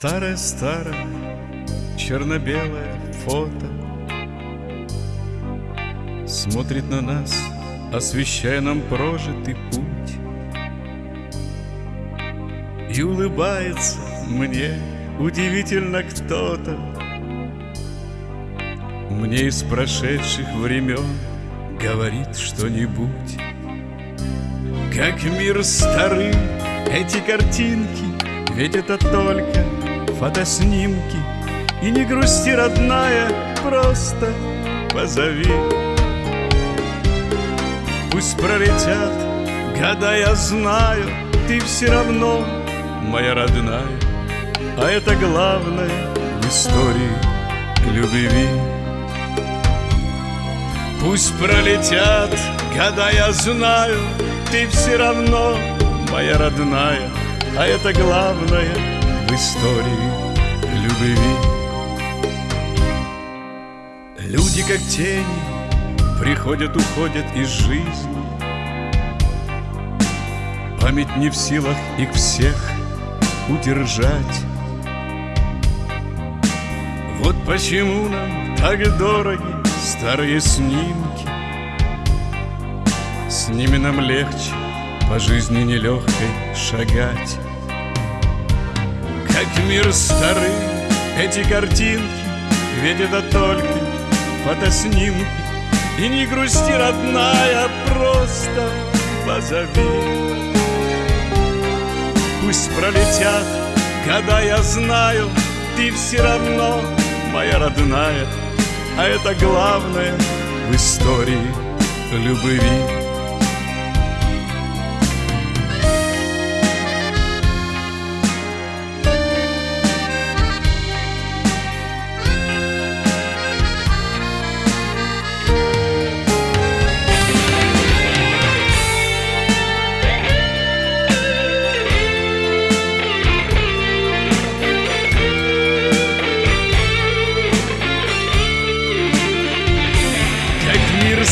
Старое-старое черно-белое фото. Смотрит на нас, освещая нам прожитый путь. И улыбается мне удивительно кто-то. Мне из прошедших времен говорит что-нибудь. Как мир старый, эти картинки Ведь это только фотоснимки И не грусти, родная, просто позови. Пусть пролетят года, я знаю Ты все равно моя родная. А это главное в истории любви. Пусть пролетят года, я знаю Ты все равно моя родная. А это главное в истории любви. Люди как тени приходят, уходят из жизни. Память не в силах их всех удержать. Вот почему нам так дороги старые снимки. С ними нам легче по жизни нелегкой шагать Как мир старый, эти картинки Ведь это только фотоснимки. И не грусти, родная, просто позови. Пусть пролетят года, я знаю Ты все равно моя родная А это главное в истории любви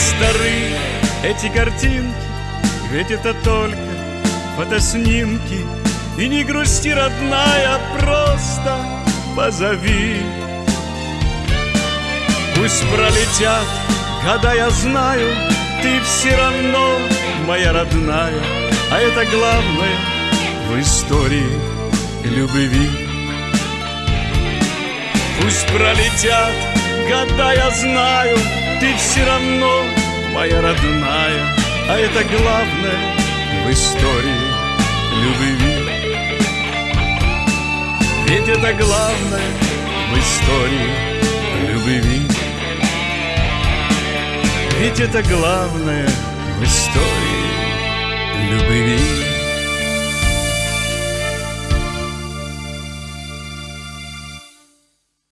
Старый, эти картинки Ведь это только фотоснимки. И не грусти, родная, просто позови. Пусть пролетят года, я знаю Ты все равно моя родная А это главное в истории любви. Пусть пролетят года, я знаю Ты все равно моя родная А это главное в истории любви. Ведь это главное в истории любви. Ведь это главное в истории